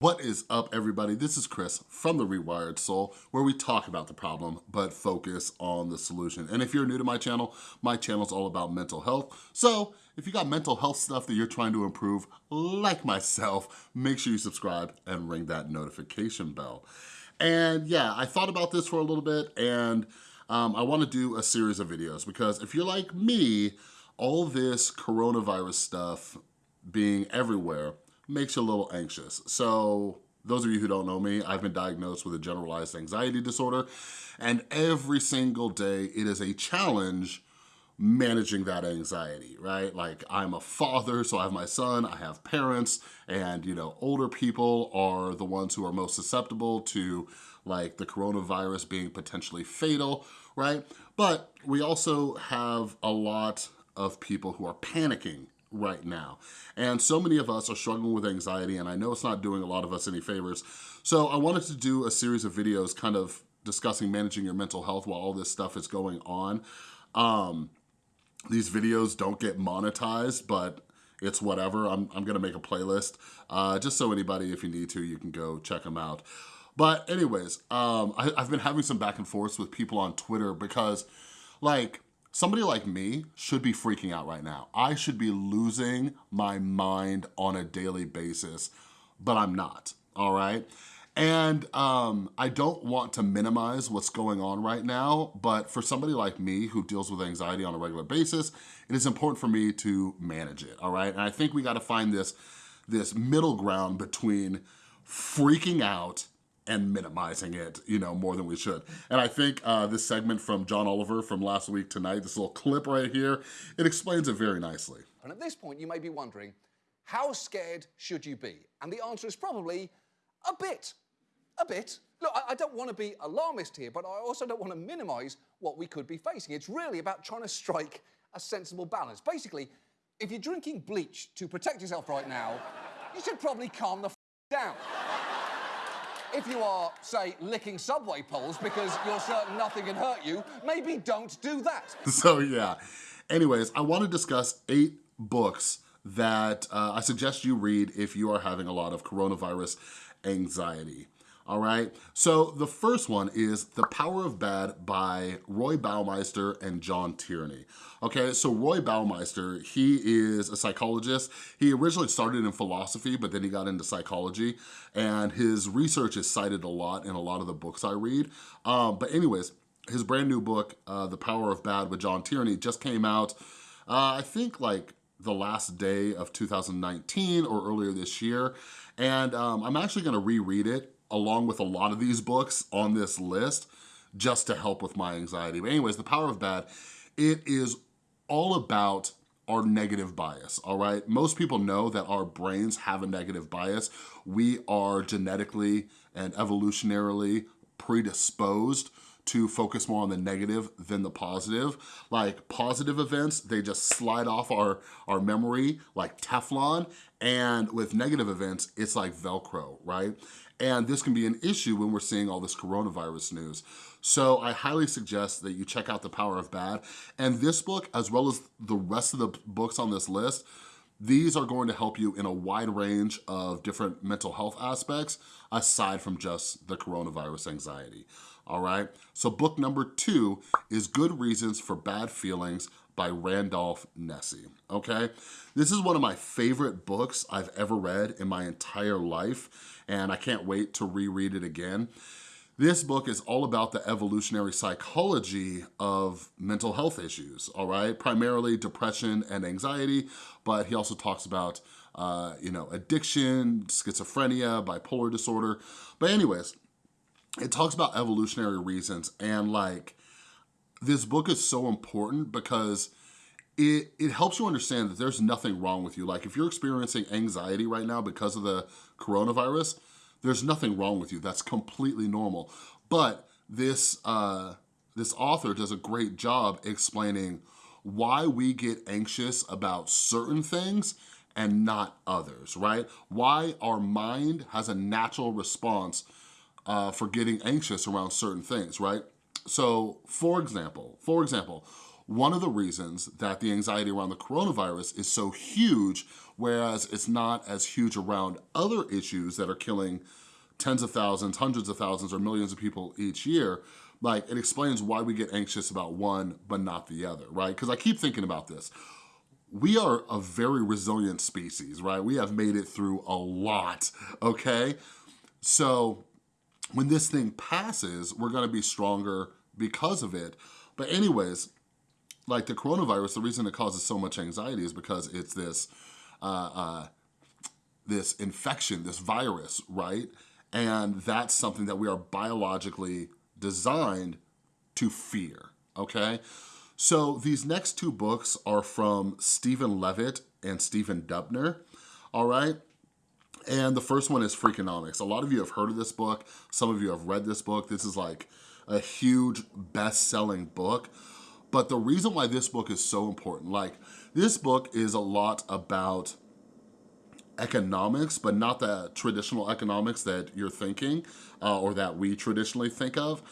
What is up everybody? This is Chris from The Rewired Soul where we talk about the problem but focus on the solution. And if you're new to my channel, my channel is all about mental health. So if you got mental health stuff that you're trying to improve, like myself, make sure you subscribe and ring that notification bell. And yeah, I thought about this for a little bit and um, I wanna do a series of videos because if you're like me, all this coronavirus stuff being everywhere, makes you a little anxious. So those of you who don't know me, I've been diagnosed with a generalized anxiety disorder and every single day it is a challenge managing that anxiety, right? Like I'm a father, so I have my son, I have parents, and you know, older people are the ones who are most susceptible to like the coronavirus being potentially fatal, right? But we also have a lot of people who are panicking right now. And so many of us are struggling with anxiety and I know it's not doing a lot of us any favors. So I wanted to do a series of videos kind of discussing managing your mental health while all this stuff is going on. Um, these videos don't get monetized, but it's whatever. I'm, I'm gonna make a playlist uh, just so anybody, if you need to, you can go check them out. But anyways, um, I, I've been having some back and forths with people on Twitter because like, Somebody like me should be freaking out right now. I should be losing my mind on a daily basis, but I'm not, all right? And um, I don't want to minimize what's going on right now, but for somebody like me who deals with anxiety on a regular basis, it is important for me to manage it, all right? And I think we gotta find this, this middle ground between freaking out and minimizing it, you know, more than we should. And I think uh, this segment from John Oliver from last week tonight, this little clip right here, it explains it very nicely. And at this point, you may be wondering, how scared should you be? And the answer is probably a bit, a bit. Look, I, I don't want to be alarmist here, but I also don't want to minimize what we could be facing. It's really about trying to strike a sensible balance. Basically, if you're drinking bleach to protect yourself right now, you should probably calm the down. If you are, say, licking subway poles because you're certain nothing can hurt you, maybe don't do that. So yeah, anyways, I wanna discuss eight books that uh, I suggest you read if you are having a lot of coronavirus anxiety all right? So the first one is The Power of Bad by Roy Baumeister and John Tierney. Okay, so Roy Baumeister, he is a psychologist. He originally started in philosophy, but then he got into psychology, and his research is cited a lot in a lot of the books I read. Um, but anyways, his brand new book, uh, The Power of Bad with John Tierney, just came out, uh, I think like the last day of 2019 or earlier this year. And um, I'm actually gonna reread it along with a lot of these books on this list just to help with my anxiety. But anyways, The Power of Bad, it is all about our negative bias, all right? Most people know that our brains have a negative bias. We are genetically and evolutionarily predisposed to focus more on the negative than the positive. Like positive events, they just slide off our, our memory like Teflon. And with negative events, it's like Velcro, right? And this can be an issue when we're seeing all this coronavirus news. So I highly suggest that you check out The Power of Bad. And this book, as well as the rest of the books on this list, these are going to help you in a wide range of different mental health aspects aside from just the coronavirus anxiety, all right? So book number two is Good Reasons for Bad Feelings by Randolph Nesse, okay? This is one of my favorite books I've ever read in my entire life, and I can't wait to reread it again. This book is all about the evolutionary psychology of mental health issues, all right? Primarily depression and anxiety, but he also talks about, uh, you know, addiction, schizophrenia, bipolar disorder. But anyways, it talks about evolutionary reasons and like, this book is so important because it, it helps you understand that there's nothing wrong with you. Like if you're experiencing anxiety right now because of the coronavirus, there's nothing wrong with you. That's completely normal. But this, uh, this author does a great job explaining why we get anxious about certain things and not others, right? Why our mind has a natural response uh, for getting anxious around certain things, right? So for example, for example, one of the reasons that the anxiety around the coronavirus is so huge, whereas it's not as huge around other issues that are killing tens of thousands, hundreds of thousands, or millions of people each year, like it explains why we get anxious about one but not the other, right? Because I keep thinking about this. We are a very resilient species, right? We have made it through a lot, okay? So when this thing passes, we're gonna be stronger because of it. But anyways, like the coronavirus, the reason it causes so much anxiety is because it's this, uh, uh, this infection, this virus, right? And that's something that we are biologically designed to fear, okay? So these next two books are from Steven Levitt and Stephen Dubner, all right? And the first one is Freakonomics. A lot of you have heard of this book. Some of you have read this book. This is like a huge best-selling book. But the reason why this book is so important, like this book is a lot about economics, but not the traditional economics that you're thinking uh, or that we traditionally think of.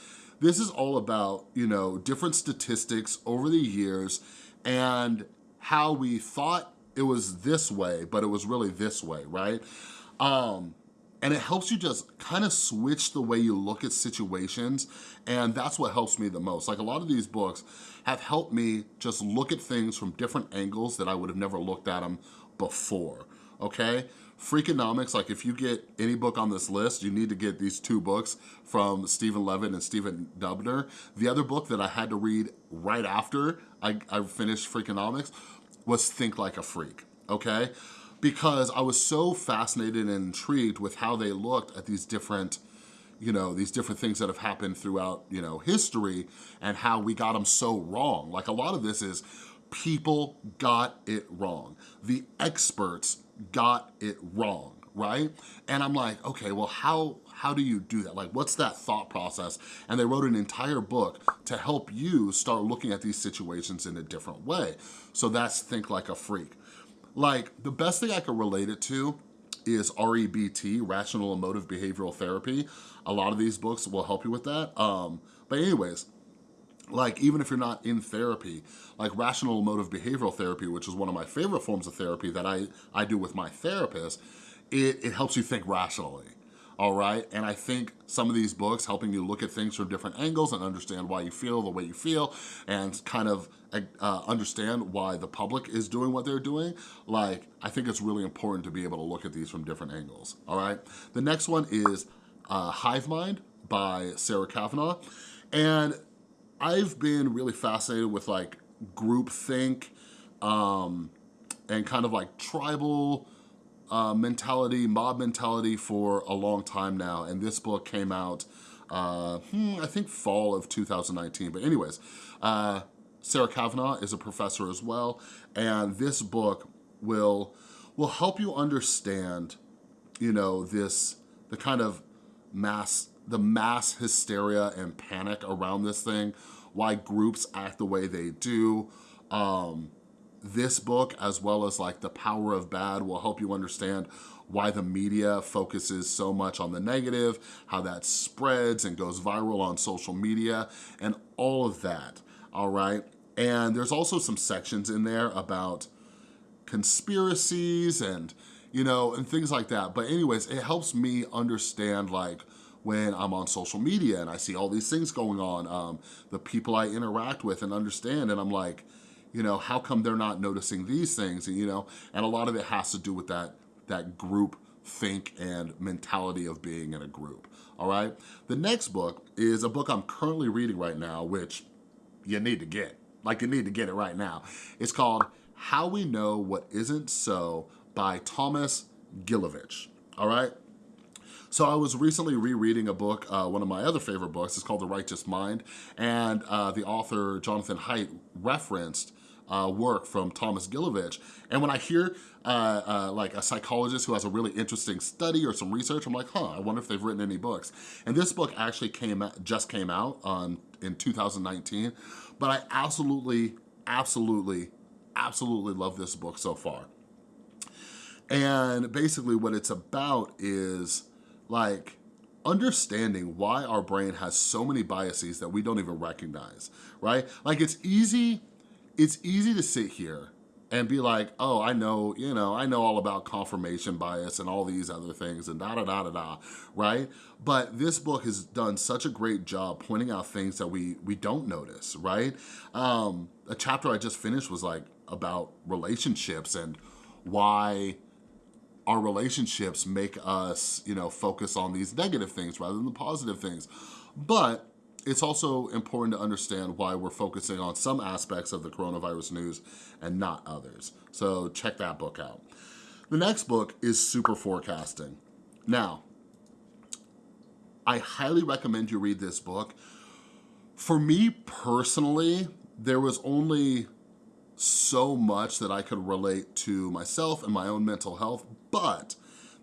This is all about, you know, different statistics over the years and how we thought it was this way, but it was really this way, right? Um, and it helps you just kind of switch the way you look at situations and that's what helps me the most. Like a lot of these books have helped me just look at things from different angles that I would have never looked at them before, okay? Freakonomics, like if you get any book on this list, you need to get these two books from Steven Levitt and Stephen Dubner. The other book that I had to read right after I, I finished Freakonomics was Think Like a Freak, okay? Because I was so fascinated and intrigued with how they looked at these different you know, these different things that have happened throughout, you know, history and how we got them so wrong. Like a lot of this is people got it wrong. The experts got it wrong, right? And I'm like, okay, well, how, how do you do that? Like, what's that thought process? And they wrote an entire book to help you start looking at these situations in a different way. So that's Think Like a Freak. Like, the best thing I could relate it to is REBT, Rational Emotive Behavioral Therapy. A lot of these books will help you with that. Um, but anyways, like even if you're not in therapy, like rational emotive behavioral therapy, which is one of my favorite forms of therapy that I, I do with my therapist, it, it helps you think rationally all right? And I think some of these books helping you look at things from different angles and understand why you feel the way you feel and kind of uh, understand why the public is doing what they're doing, like, I think it's really important to be able to look at these from different angles, all right? The next one is uh, Hive Mind by Sarah Cavanagh. And I've been really fascinated with like group think um, and kind of like tribal uh, mentality, mob mentality for a long time now. And this book came out, uh, hmm, I think fall of 2019. But anyways, uh, Sarah Cavanagh is a professor as well. And this book will, will help you understand, you know, this, the kind of mass the mass hysteria and panic around this thing, why groups act the way they do. Um, this book, as well as like The Power of Bad, will help you understand why the media focuses so much on the negative, how that spreads and goes viral on social media, and all of that, all right? And there's also some sections in there about conspiracies and, you know, and things like that. But anyways, it helps me understand like when I'm on social media and I see all these things going on, um, the people I interact with and understand, and I'm like, you know, how come they're not noticing these things? And, you know, and a lot of it has to do with that, that group think and mentality of being in a group, all right? The next book is a book I'm currently reading right now, which you need to get. Like, you need to get it right now. It's called How We Know What Isn't So by Thomas Gilovich, all right? So I was recently rereading a book, uh, one of my other favorite books, it's called The Righteous Mind, and uh, the author, Jonathan Haidt, referenced uh, work from Thomas Gilovich. And when I hear uh, uh, like a psychologist who has a really interesting study or some research, I'm like, huh, I wonder if they've written any books. And this book actually came just came out um, in 2019, but I absolutely, absolutely, absolutely love this book so far. And basically what it's about is like understanding why our brain has so many biases that we don't even recognize, right? Like it's easy it's easy to sit here and be like, oh, I know, you know, I know all about confirmation bias and all these other things and da da da da da, right? But this book has done such a great job pointing out things that we we don't notice, right? Um, a chapter I just finished was like about relationships and why our relationships make us, you know, focus on these negative things rather than the positive things. But it's also important to understand why we're focusing on some aspects of the coronavirus news and not others. So check that book out. The next book is Super Forecasting. Now, I highly recommend you read this book. For me personally, there was only so much that I could relate to myself and my own mental health, but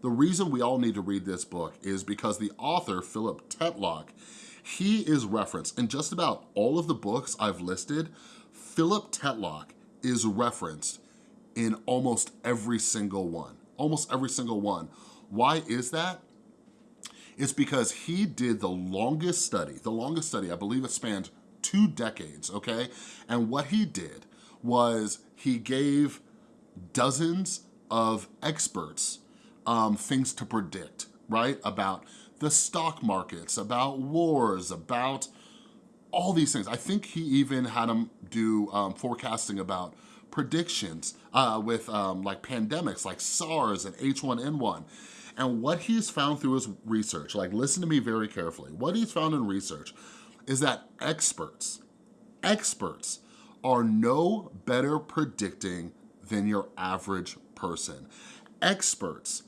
the reason we all need to read this book is because the author, Philip Tetlock, he is referenced in just about all of the books I've listed. Philip Tetlock is referenced in almost every single one, almost every single one. Why is that? It's because he did the longest study, the longest study, I believe it spanned two decades, okay? And what he did was he gave dozens of experts um, things to predict, right? About the stock markets, about wars, about all these things. I think he even had him do um, forecasting about predictions uh, with um, like pandemics like SARS and H1N1. And what he's found through his research, like listen to me very carefully, what he's found in research is that experts, experts are no better predicting than your average person. Experts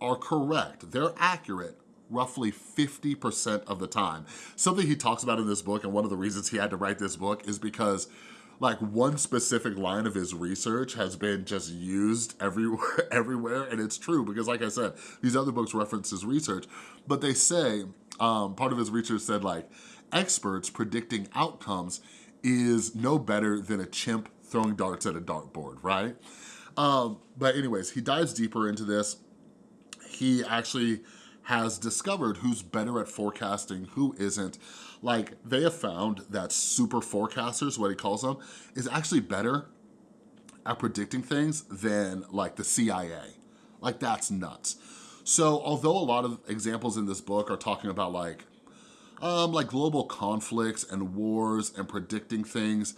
are correct, they're accurate roughly 50% of the time. Something he talks about in this book, and one of the reasons he had to write this book is because like one specific line of his research has been just used everywhere, everywhere, and it's true because like I said, these other books reference his research, but they say, um, part of his research said like, experts predicting outcomes is no better than a chimp throwing darts at a dartboard, right? Um, but anyways, he dives deeper into this. He actually has discovered who's better at forecasting, who isn't. Like, they have found that super forecasters, what he calls them, is actually better at predicting things than like the CIA. Like, that's nuts. So although a lot of examples in this book are talking about like um, like global conflicts and wars and predicting things,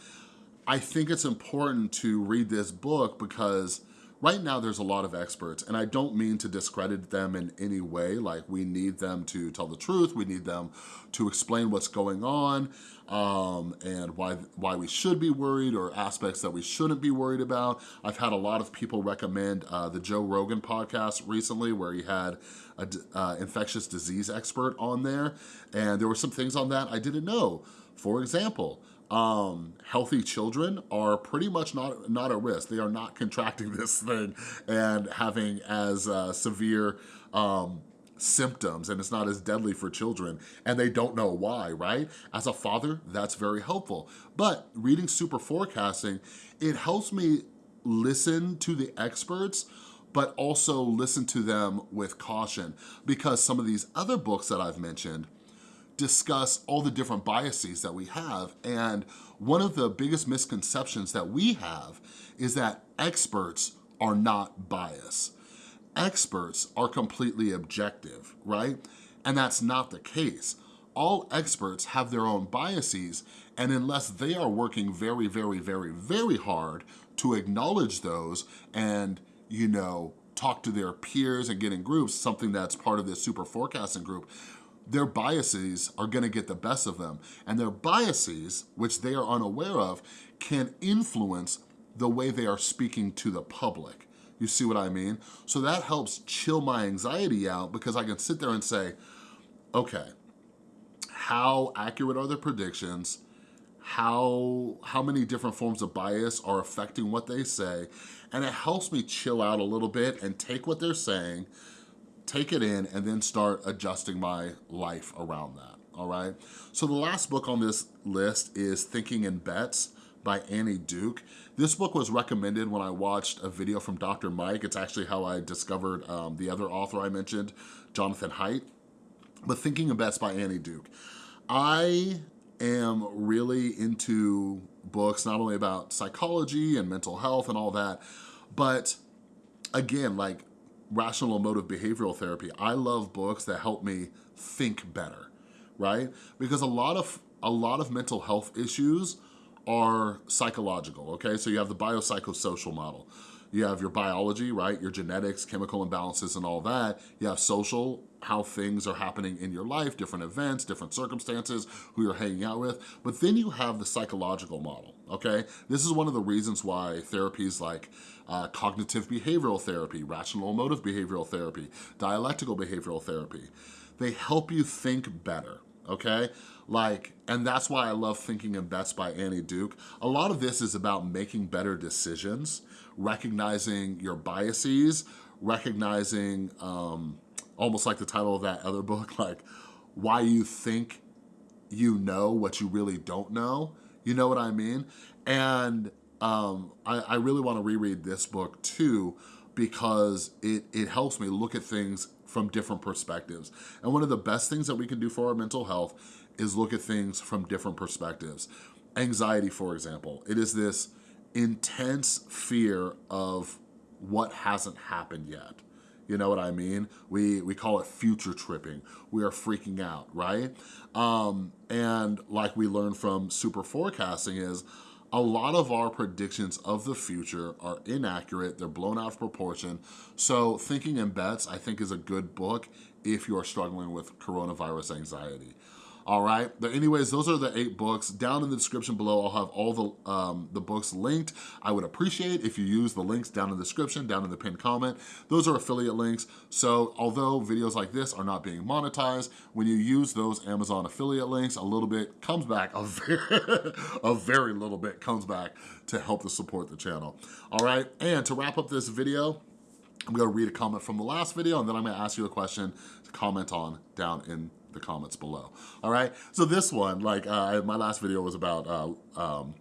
I think it's important to read this book because right now there's a lot of experts and I don't mean to discredit them in any way, like we need them to tell the truth, we need them to explain what's going on um, and why, why we should be worried or aspects that we shouldn't be worried about. I've had a lot of people recommend uh, the Joe Rogan podcast recently where he had an uh, infectious disease expert on there and there were some things on that I didn't know. For example, um, healthy children are pretty much not, not at risk. They are not contracting this thing and having as uh, severe um, symptoms and it's not as deadly for children and they don't know why, right? As a father, that's very helpful. But reading super forecasting, it helps me listen to the experts but also listen to them with caution because some of these other books that I've mentioned, discuss all the different biases that we have. And one of the biggest misconceptions that we have is that experts are not biased. Experts are completely objective, right? And that's not the case. All experts have their own biases, and unless they are working very, very, very, very hard to acknowledge those and, you know, talk to their peers and get in groups, something that's part of this super forecasting group, their biases are gonna get the best of them. And their biases, which they are unaware of, can influence the way they are speaking to the public. You see what I mean? So that helps chill my anxiety out because I can sit there and say, okay, how accurate are the predictions? How, how many different forms of bias are affecting what they say? And it helps me chill out a little bit and take what they're saying, take it in, and then start adjusting my life around that, all right? So the last book on this list is Thinking in Bets by Annie Duke. This book was recommended when I watched a video from Dr. Mike. It's actually how I discovered um, the other author I mentioned, Jonathan Haidt. But Thinking in Bets by Annie Duke. I am really into books, not only about psychology and mental health and all that, but again, like rational emotive behavioral therapy, I love books that help me think better, right? Because a lot of, a lot of mental health issues are psychological, okay? So you have the biopsychosocial model. You have your biology, right? Your genetics, chemical imbalances and all that. You have social, how things are happening in your life, different events, different circumstances, who you're hanging out with. But then you have the psychological model, okay? This is one of the reasons why therapies like uh, cognitive behavioral therapy, rational emotive behavioral therapy, dialectical behavioral therapy, they help you think better, okay? Like, and that's why I love Thinking in Bets by Annie Duke. A lot of this is about making better decisions, recognizing your biases, recognizing, um, almost like the title of that other book, like why you think you know what you really don't know. You know what I mean? And um, I, I really wanna reread this book too because it, it helps me look at things from different perspectives. And one of the best things that we can do for our mental health is look at things from different perspectives. Anxiety, for example, it is this intense fear of what hasn't happened yet. You know what I mean? We, we call it future tripping. We are freaking out, right? Um, and like we learned from super forecasting is a lot of our predictions of the future are inaccurate, they're blown out of proportion. So Thinking in Bets, I think is a good book if you are struggling with coronavirus anxiety all right? But anyways, those are the eight books. Down in the description below, I'll have all the, um, the books linked. I would appreciate if you use the links down in the description, down in the pinned comment. Those are affiliate links. So although videos like this are not being monetized, when you use those Amazon affiliate links, a little bit comes back, a very, a very little bit comes back to help to support the channel. All right, and to wrap up this video, I'm gonna read a comment from the last video and then I'm gonna ask you a question to comment on down in the comments below. All right, so this one, like uh, my last video was about uh, um,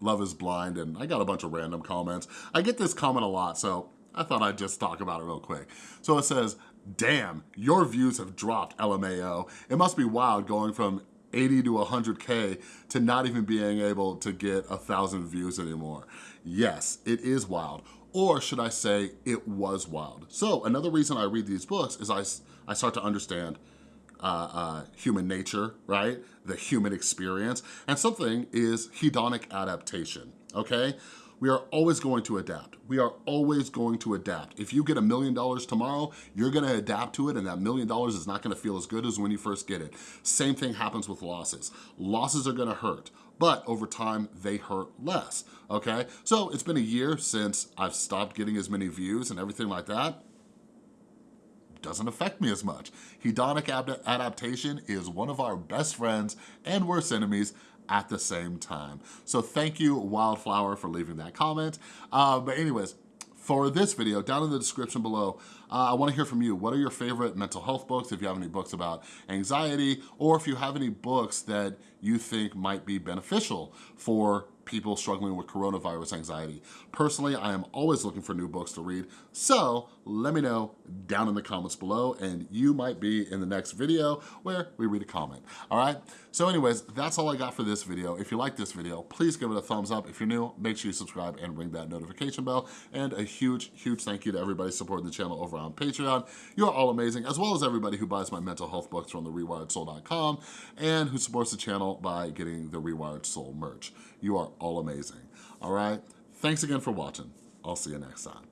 Love is Blind and I got a bunch of random comments. I get this comment a lot, so I thought I'd just talk about it real quick. So it says, damn, your views have dropped, LMAO. It must be wild going from 80 to 100K to not even being able to get a thousand views anymore. Yes, it is wild. Or should I say, it was wild. So another reason I read these books is I, I start to understand uh, uh, human nature, right? The human experience. And something is hedonic adaptation, okay? We are always going to adapt. We are always going to adapt. If you get a million dollars tomorrow, you're gonna adapt to it and that million dollars is not gonna feel as good as when you first get it. Same thing happens with losses. Losses are gonna hurt, but over time they hurt less, okay? So it's been a year since I've stopped getting as many views and everything like that doesn't affect me as much. Hedonic adaptation is one of our best friends and worst enemies at the same time. So thank you, Wildflower, for leaving that comment. Uh, but anyways, for this video, down in the description below, uh, I wanna hear from you. What are your favorite mental health books? If you have any books about anxiety, or if you have any books that you think might be beneficial for people struggling with coronavirus anxiety. Personally, I am always looking for new books to read, so let me know down in the comments below and you might be in the next video where we read a comment, all right? So anyways, that's all I got for this video. If you like this video, please give it a thumbs up. If you're new, make sure you subscribe and ring that notification bell. And a huge, huge thank you to everybody supporting the channel over on Patreon. You're all amazing, as well as everybody who buys my mental health books from the rewiredsoul.com and who supports the channel by getting the Rewired Soul merch. You are all amazing, all right? Thanks again for watching. I'll see you next time.